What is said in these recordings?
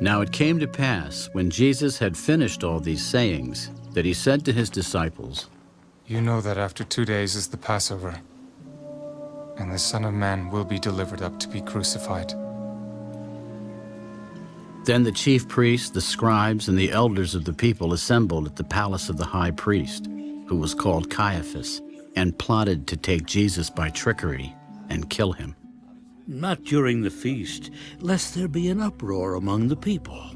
Now it came to pass, when Jesus had finished all these sayings, that he said to his disciples, You know that after two days is the Passover, and the Son of Man will be delivered up to be crucified. Then the chief priests, the scribes, and the elders of the people assembled at the palace of the high priest, who was called Caiaphas, and plotted to take Jesus by trickery and kill him. Not during the feast, lest there be an uproar among the people.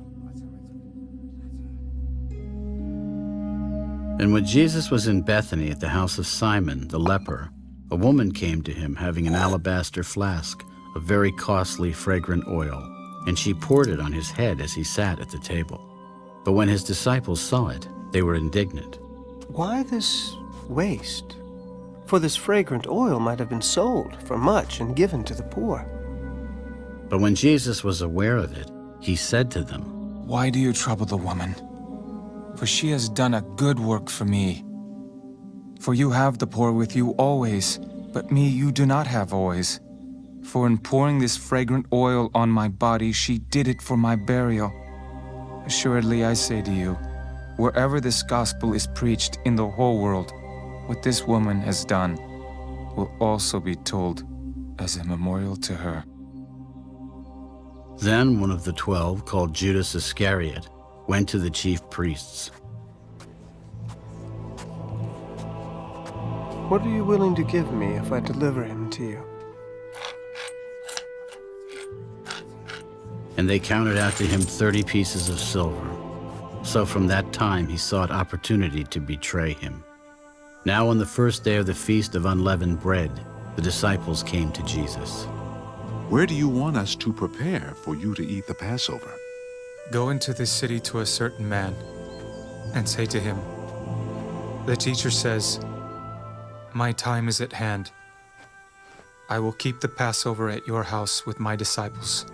And when Jesus was in Bethany at the house of Simon the leper, a woman came to him having an alabaster flask of very costly fragrant oil, and she poured it on his head as he sat at the table. But when his disciples saw it, they were indignant. Why this waste? For this fragrant oil might have been sold for much and given to the poor. But when Jesus was aware of it, he said to them, Why do you trouble the woman? For she has done a good work for me. For you have the poor with you always, but me you do not have always. For in pouring this fragrant oil on my body, she did it for my burial. Assuredly I say to you, wherever this gospel is preached in the whole world, what this woman has done will also be told as a memorial to her. Then one of the twelve, called Judas Iscariot, went to the chief priests. What are you willing to give me if I deliver him to you? And they counted out to him thirty pieces of silver. So from that time he sought opportunity to betray him. Now on the first day of the feast of unleavened bread, the disciples came to Jesus. Where do you want us to prepare for you to eat the Passover? Go into this city to a certain man and say to him, The teacher says, My time is at hand. I will keep the Passover at your house with my disciples.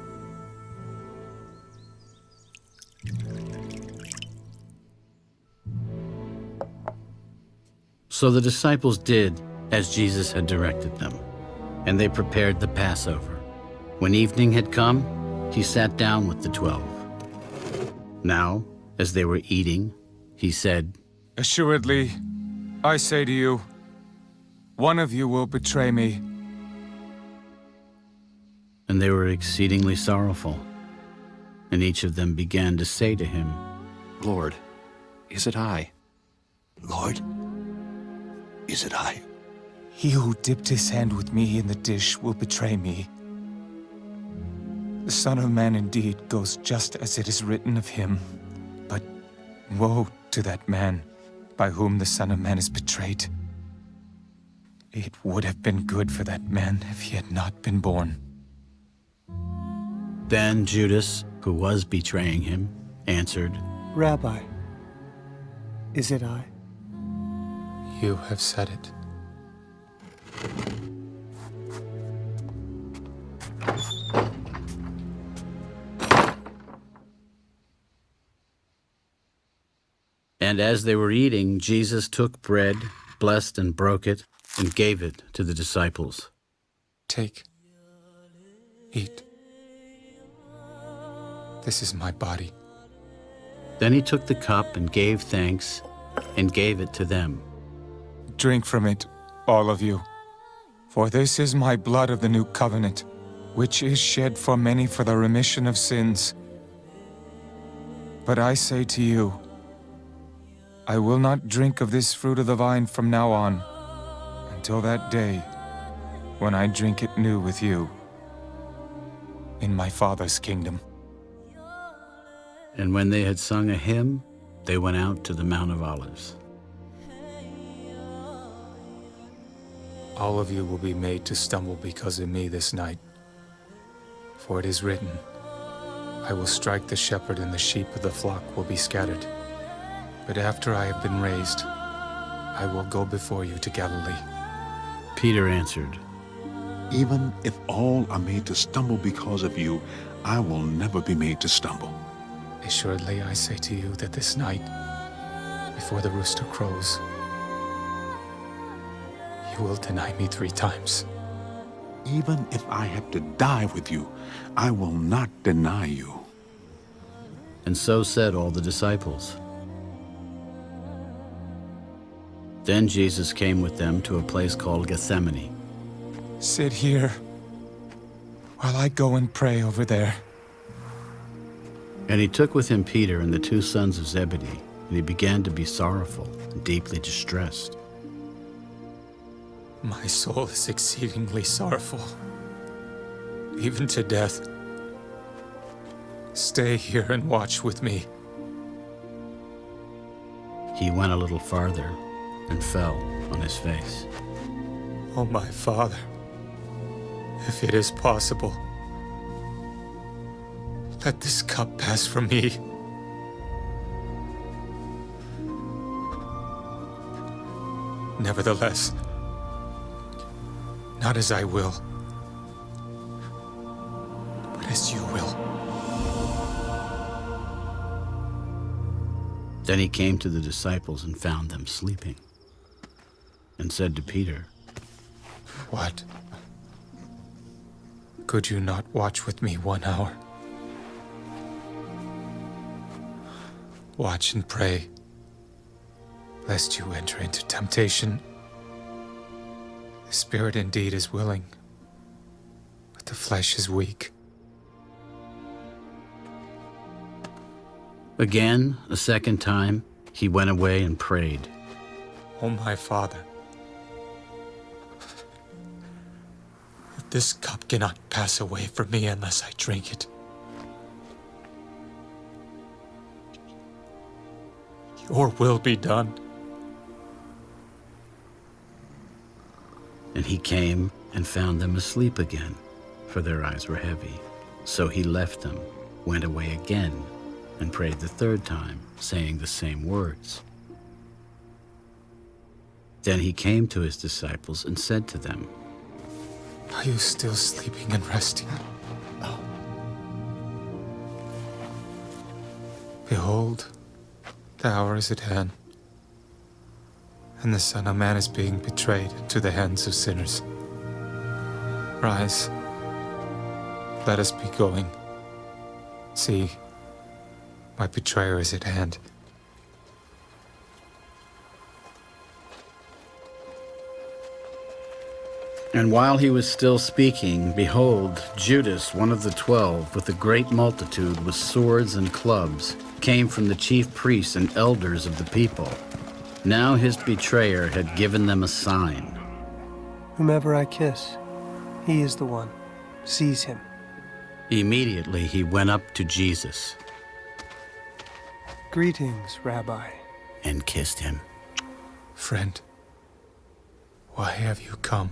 So the disciples did as Jesus had directed them, and they prepared the Passover. When evening had come, he sat down with the twelve. Now, as they were eating, he said, Assuredly, I say to you, one of you will betray me. And they were exceedingly sorrowful. And each of them began to say to him, Lord, is it I? Lord, is it I? He who dipped his hand with me in the dish will betray me. The Son of Man indeed goes just as it is written of him. But woe to that man by whom the Son of Man is betrayed. It would have been good for that man if he had not been born. Then Judas, who was betraying him, answered, Rabbi, is it I? You have said it. And as they were eating, Jesus took bread, blessed and broke it, and gave it to the disciples. Take. Eat. This is my body. Then he took the cup and gave thanks, and gave it to them. Drink from it, all of you. For this is my blood of the new covenant, which is shed for many for the remission of sins. But I say to you, I will not drink of this fruit of the vine from now on, until that day when I drink it new with you in my Father's kingdom. And when they had sung a hymn, they went out to the Mount of Olives. All of you will be made to stumble because of me this night. For it is written, I will strike the shepherd and the sheep of the flock will be scattered. But after I have been raised, I will go before you to Galilee. Peter answered, Even if all are made to stumble because of you, I will never be made to stumble. Assuredly, I say to you that this night, before the rooster crows, you will deny me three times. Even if I have to die with you, I will not deny you. and so said all the disciples. Then Jesus came with them to a place called Gethsemane. Sit here while I go and pray over there. And he took with him Peter and the two sons of Zebedee, and he began to be sorrowful and deeply distressed. My soul is exceedingly sorrowful, even to death. Stay here and watch with me. He went a little farther and fell on his face. Oh, my father, if it is possible, let this cup pass from me. Nevertheless, not as I will, but as you will. Then he came to the disciples and found them sleeping, and said to Peter, What? Could you not watch with me one hour? Watch and pray, lest you enter into temptation. The spirit indeed is willing, but the flesh is weak. Again, a second time, he went away and prayed. Oh, my father, if this cup cannot pass away from me unless I drink it, your will be done. And he came and found them asleep again, for their eyes were heavy. So he left them, went away again, and prayed the third time, saying the same words. Then he came to his disciples and said to them, Are you still sleeping and resting? Behold, the hour is at hand, and the Son of Man is being betrayed into the hands of sinners. Rise, let us be going. See, my betrayer is at hand. And while he was still speaking, behold, Judas, one of the twelve, with a great multitude with swords and clubs, came from the chief priests and elders of the people. Now his betrayer had given them a sign. Whomever I kiss, he is the one. Seize him. Immediately he went up to Jesus Greetings, Rabbi. and kissed him. Friend, why have you come?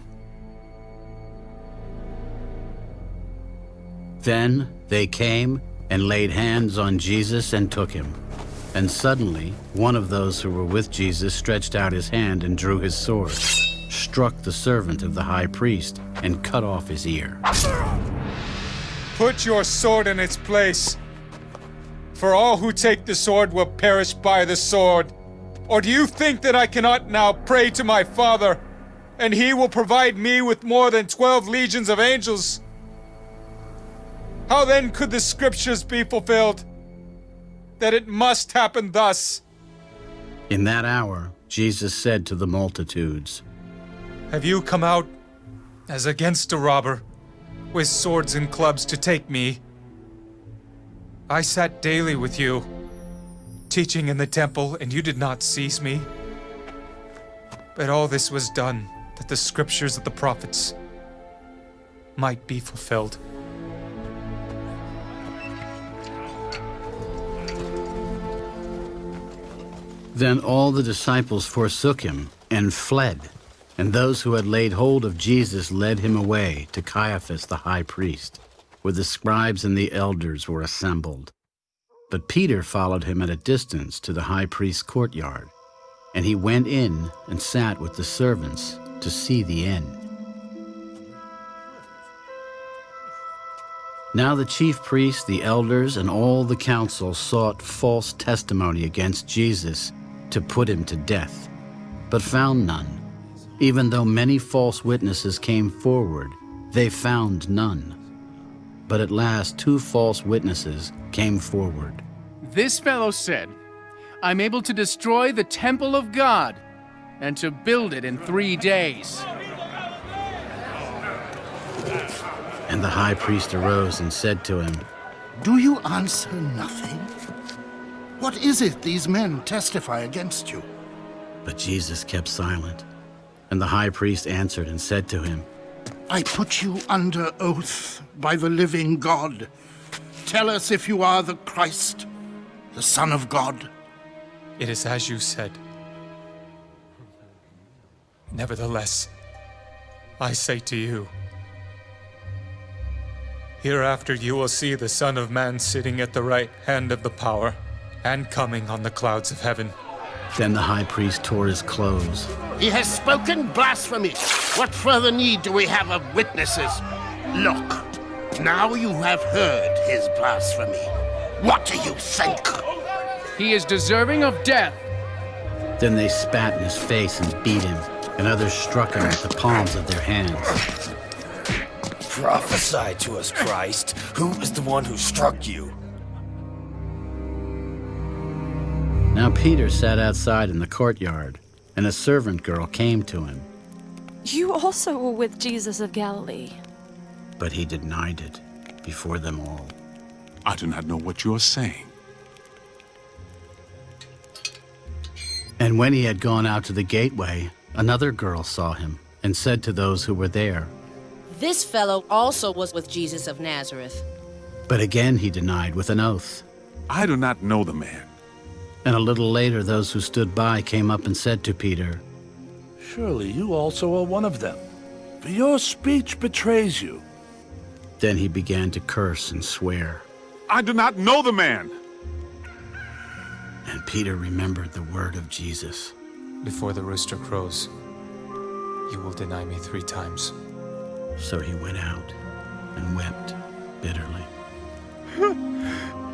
Then they came and laid hands on Jesus and took him. And suddenly, one of those who were with Jesus stretched out his hand and drew his sword, struck the servant of the high priest, and cut off his ear. Put your sword in its place. For all who take the sword will perish by the sword. Or do you think that I cannot now pray to my Father, and he will provide me with more than twelve legions of angels? How then could the scriptures be fulfilled? That it must happen thus. In that hour, Jesus said to the multitudes, Have you come out as against a robber, with swords and clubs to take me? I sat daily with you, teaching in the temple, and you did not seize me. But all this was done that the scriptures of the prophets might be fulfilled. Then all the disciples forsook him and fled. And those who had laid hold of Jesus led him away to Caiaphas the high priest, where the scribes and the elders were assembled. But Peter followed him at a distance to the high priest's courtyard, and he went in and sat with the servants to see the end. Now the chief priests, the elders, and all the council sought false testimony against Jesus to put him to death, but found none. Even though many false witnesses came forward, they found none. But at last two false witnesses came forward. This fellow said, I'm able to destroy the temple of God and to build it in three days. And the high priest arose and said to him, Do you answer nothing? What is it these men testify against you? But Jesus kept silent. And the high priest answered and said to him, I put you under oath by the living God. Tell us if you are the Christ, the Son of God. It is as you said. Nevertheless, I say to you, hereafter you will see the Son of Man sitting at the right hand of the power and coming on the clouds of heaven. Then the high priest tore his clothes. He has spoken blasphemy. What further need do we have of witnesses? Look, now you have heard his blasphemy. What do you think? He is deserving of death. Then they spat in his face and beat him, and others struck him with the palms of their hands. Prophesy to us, Christ. Who is the one who struck you? Now Peter sat outside in the courtyard, and a servant girl came to him, You also were with Jesus of Galilee. but he denied it before them all. I do not know what you are saying. And when he had gone out to the gateway, another girl saw him, and said to those who were there. This fellow also was with Jesus of Nazareth. But again he denied with an oath. I do not know the man. And a little later those who stood by came up and said to Peter, Surely you also are one of them, for your speech betrays you. Then he began to curse and swear. I do not know the man. And Peter remembered the word of Jesus. Before the rooster crows, you will deny me three times. So he went out and wept bitterly.